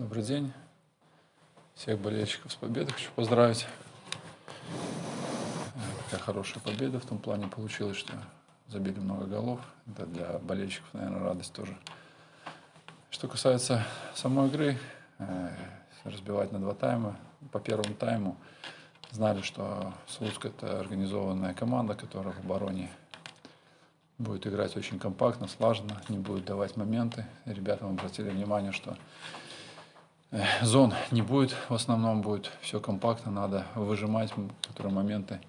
Добрый день. Всех болельщиков с победой хочу поздравить. Такая хорошая победа в том плане получилась, что забили много голов. Это для болельщиков, наверное, радость тоже. Что касается самой игры, э, разбивать на два тайма. По первому тайму знали, что Слуцк – это организованная команда, которая в обороне будет играть очень компактно, слаженно, не будет давать моменты. Ребятам обратили внимание, что зон не будет, в основном будет все компактно, надо выжимать, которые моменты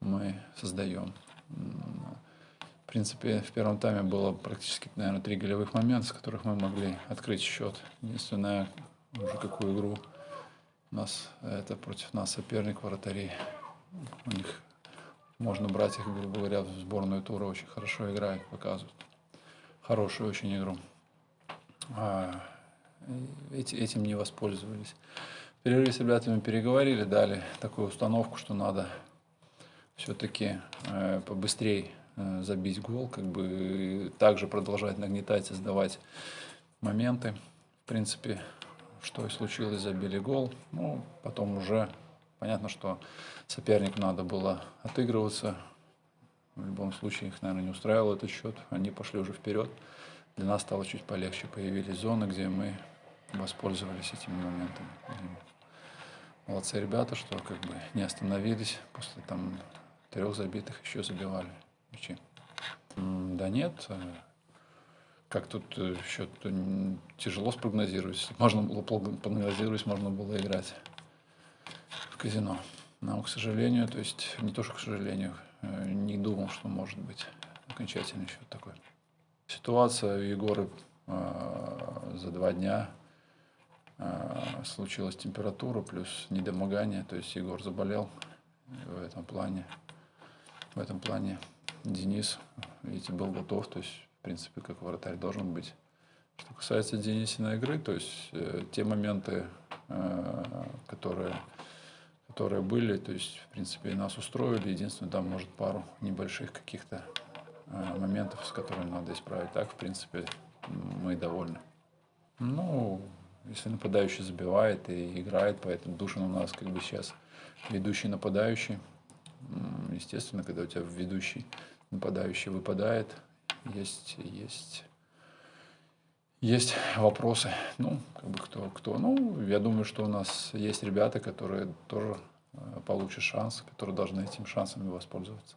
мы создаем. В принципе, в первом тайме было практически, наверное, три голевых момента, с которых мы могли открыть счет. Единственное, уже какую игру у нас, это против нас соперник вратарей. У них можно брать их, грубо говоря, в сборную тура. Очень хорошо играют, показывают. Хорошую очень игру. Эти, этим не воспользовались. В с ребятами переговорили, дали такую установку, что надо все-таки э, побыстрее Э, забить гол, как бы также продолжать нагнетать, создавать моменты. В принципе, что и случилось, забили гол. Ну, потом уже понятно, что сопернику надо было отыгрываться. В любом случае их, наверное, не устраивал этот счет. Они пошли уже вперед. Для нас стало чуть полегче. Появились зоны, где мы воспользовались этими моментами. Молодцы ребята, что как бы не остановились. После там трех забитых еще забивали мячи? Да нет. Э, как тут счет э, тяжело спрогнозировать. Можно было прогнозировать, можно было играть в казино. Но, к сожалению, то есть не то, что к сожалению, э, не думал, что может быть окончательный счет такой. Ситуация у Егора э, за два дня случилась температура плюс недомогание, то есть Егор заболел в этом плане. В этом плане Денис, видите, был готов, то есть, в принципе, как вратарь должен быть. Что касается Денисиной игры, то есть э, те моменты, э, которые, которые были, то есть, в принципе, нас устроили. Единственное, там, может, пару небольших каких-то э, моментов, с которыми надо исправить. Так, в принципе, мы довольны. Ну, если нападающий забивает и играет, поэтому Душин у нас как бы сейчас ведущий нападающий. Естественно, когда у тебя ведущий нападающий выпадает, есть, есть, есть вопросы. Ну, как бы кто, кто. Ну, я думаю, что у нас есть ребята, которые тоже э, получат шанс, которые должны этим шансами воспользоваться.